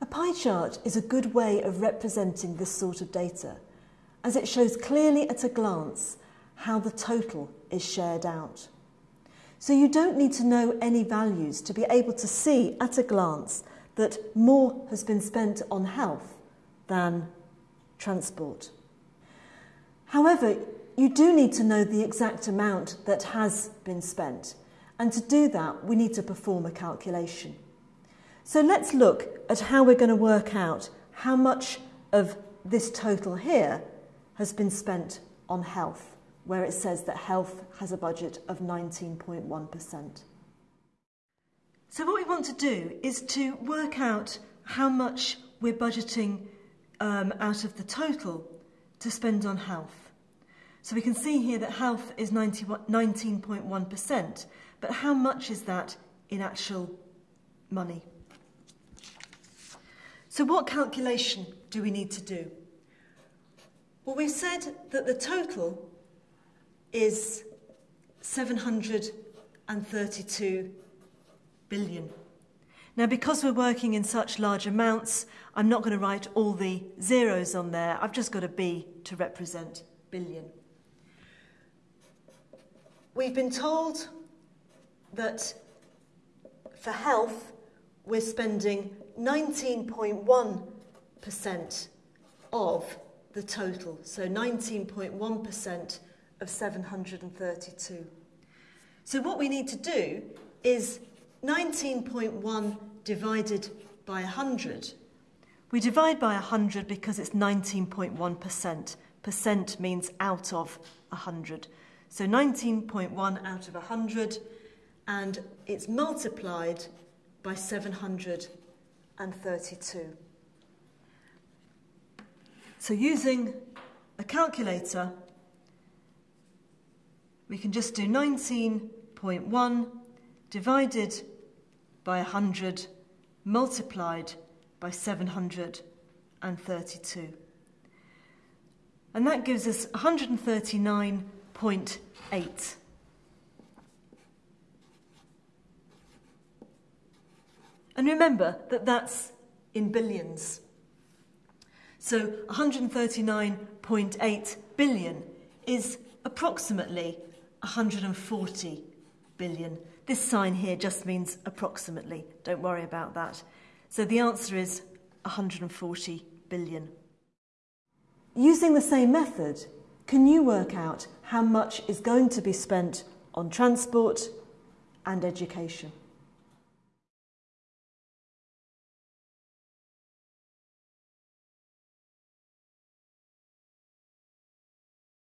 A pie chart is a good way of representing this sort of data, as it shows clearly at a glance how the total is shared out. So you don't need to know any values to be able to see at a glance that more has been spent on health than transport. However, you do need to know the exact amount that has been spent, and to do that, we need to perform a calculation. So let's look at how we're going to work out how much of this total here has been spent on health, where it says that health has a budget of 19.1%. So what we want to do is to work out how much we're budgeting um, out of the total to spend on health. So we can see here that health is 19.1%, but how much is that in actual money? So what calculation do we need to do? Well, we've said that the total is 732 billion. Now, because we're working in such large amounts, I'm not going to write all the zeros on there. I've just got a B to represent billion. We've been told that for health, we're spending 19.1% of the total, so 19.1% of 732. So what we need to do is 19.1 divided by 100. We divide by 100 because it's 19.1%. Percent means out of 100. So 19.1 out of 100, and it's multiplied by 732. So using a calculator, we can just do 19.1 divided by 100 multiplied by 732. And that gives us 139.8. And remember that that's in billions. So 139.8 billion is approximately 140 billion. This sign here just means approximately. Don't worry about that. So the answer is 140 billion. Using the same method, can you work out how much is going to be spent on transport and education?